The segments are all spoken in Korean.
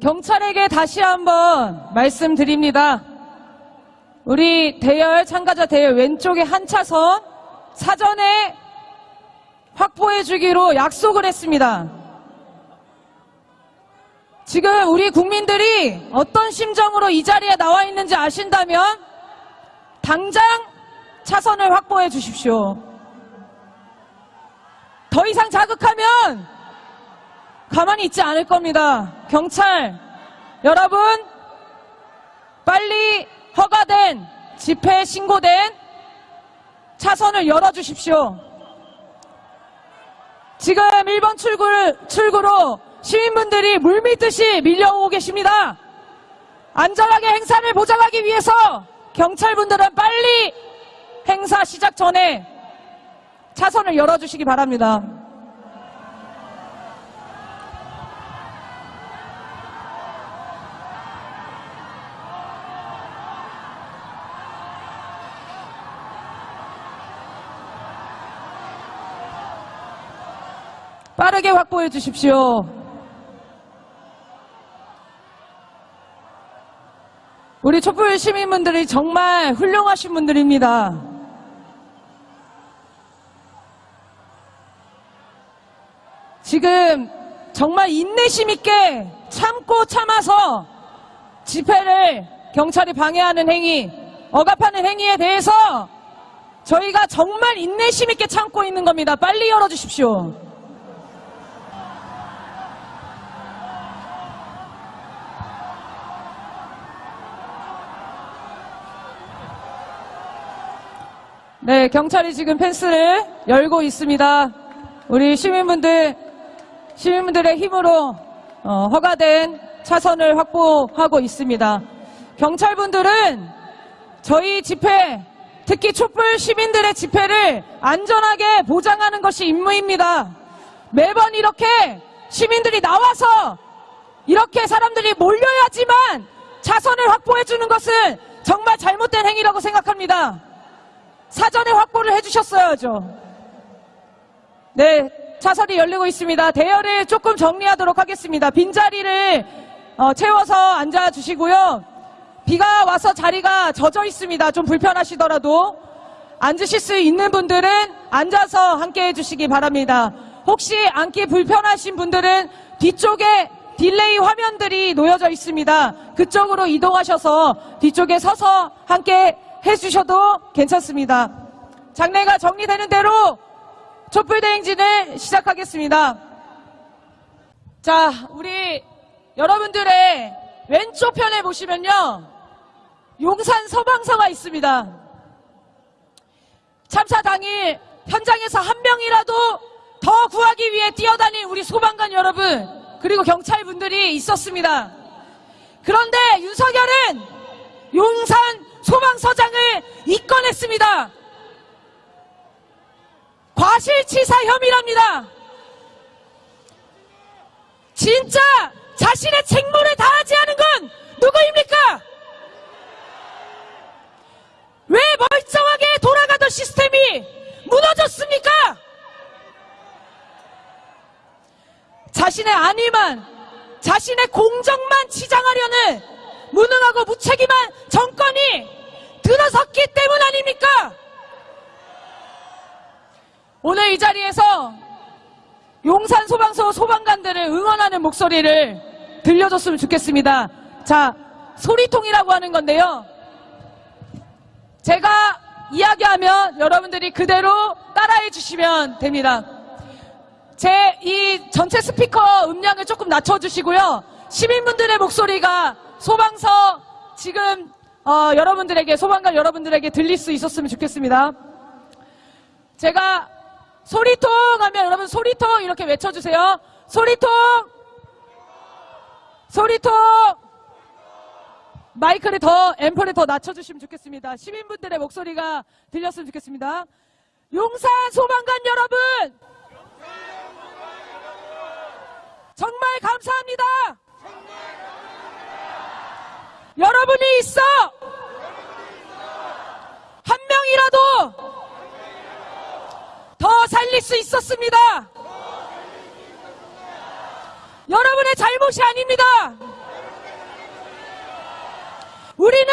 경찰에게 다시 한번 말씀드립니다. 우리 대열 참가자 대열 왼쪽에 한 차선 사전에 확보해 주기로 약속을 했습니다. 지금 우리 국민들이 어떤 심정으로 이 자리에 나와 있는지 아신다면 당장 차선을 확보해 주십시오. 더 이상 자극하면 가만히 있지 않을 겁니다. 경찰, 여러분, 빨리 허가된, 집회 신고된 차선을 열어주십시오. 지금 1번 출구, 출구로 시민분들이 물밀듯이 밀려오고 계십니다. 안전하게 행사를 보장하기 위해서 경찰분들은 빨리 행사 시작 전에 차선을 열어주시기 바랍니다. 빠르게 확보해 주십시오. 우리 촛불 시민분들이 정말 훌륭하신 분들입니다. 지금 정말 인내심 있게 참고 참아서 집회를 경찰이 방해하는 행위, 억압하는 행위에 대해서 저희가 정말 인내심 있게 참고 있는 겁니다. 빨리 열어주십시오. 네, 경찰이 지금 펜스를 열고 있습니다. 우리 시민분들, 시민분들의 힘으로 어, 허가된 차선을 확보하고 있습니다. 경찰분들은 저희 집회, 특히 촛불 시민들의 집회를 안전하게 보장하는 것이 임무입니다. 매번 이렇게 시민들이 나와서 이렇게 사람들이 몰려야지만 차선을 확보해 주는 것은 정말 잘못된 행위라고 생각합니다. 사전에 확보를 해주셨어야죠. 네, 차선이 열리고 있습니다. 대열을 조금 정리하도록 하겠습니다. 빈자리를 어, 채워서 앉아주시고요. 비가 와서 자리가 젖어 있습니다. 좀 불편하시더라도 앉으실 수 있는 분들은 앉아서 함께 해주시기 바랍니다. 혹시 앉기 불편하신 분들은 뒤쪽에 delay 화면들이 놓여져 있습니다. 그쪽으로 이동하셔서 뒤쪽에 서서 함께 해주셔도 괜찮습니다. 장내가 정리되는 대로 촛불대행진을 시작하겠습니다. 자, 우리 여러분들의 왼쪽 편에 보시면요. 용산 소방서가 있습니다. 참사 당일 현장에서 한 명이라도 더 구하기 위해 뛰어다닌 우리 소방관 여러분, 그리고 경찰분들이 있었습니다. 그런데 윤석열은 용산 소방서장을 입건했습니다. 과실치사 혐의랍니다. 진짜 자신의 책무를 다하지 않은 건 누구입니까? 왜 멀쩡하게 돌아가던 시스템이 무너졌습니까? 자신의 안위만, 자신의 공정만 치장하려는 무능하고 무책임한 정권이 들어섰기 때문 아닙니까? 오늘 이 자리에서 용산 소방서 소방관들을 응원하는 목소리를 들려줬으면 좋겠습니다. 자, 소리통이라고 하는 건데요. 제가 이야기하면 여러분들이 그대로 따라해 주시면 됩니다. 제 이 전체 스피커 음량을 조금 낮춰주시고요. 시민분들의 목소리가 소방서 지금 어, 여러분들에게 소방관 여러분들에게 들릴 수 있었으면 좋겠습니다. 제가 소리통 하면 여러분 소리통 이렇게 외쳐주세요. 소리통 소리통 마이크를 더 앰플을 더 낮춰주시면 좋겠습니다. 시민분들의 목소리가 들렸으면 좋겠습니다. 용산 소방관 여러분 정말 감사합니다. 여러분이 있어 한 명이라도 더 살릴 수 있었습니다. 여러분의 잘못이 아닙니다. 우리는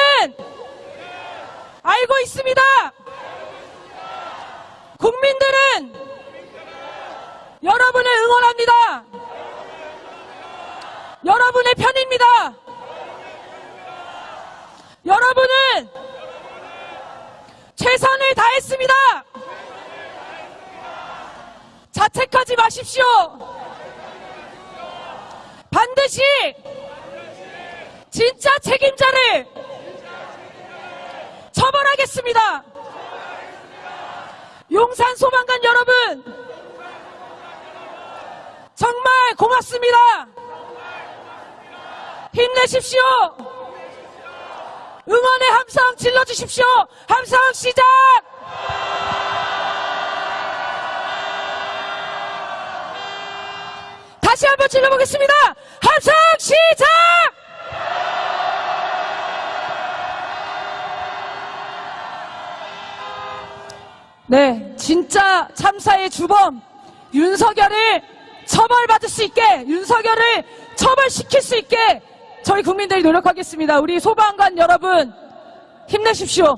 알고 있습니다. 국민들은 여러분을 응원합니다. 여러분의 편입니다. 여러분은 최선을 다했습니다. 자책하지 마십시오. 반드시 진짜 책임자를 처벌하겠습니다. 용산 소방관 여러분, 정말 고맙습니다. 힘내십시오. 응원의 함성 질러주십시오. 함성 시작! 다시 한번 질러보겠습니다. 함성 시작! 네, 진짜 참사의 주범 윤석열을 처벌받을 수 있게 윤석열을 처벌시킬 수 있게 저희 국민들이 노력하겠습니다. 우리 소방관 여러분 힘내십시오.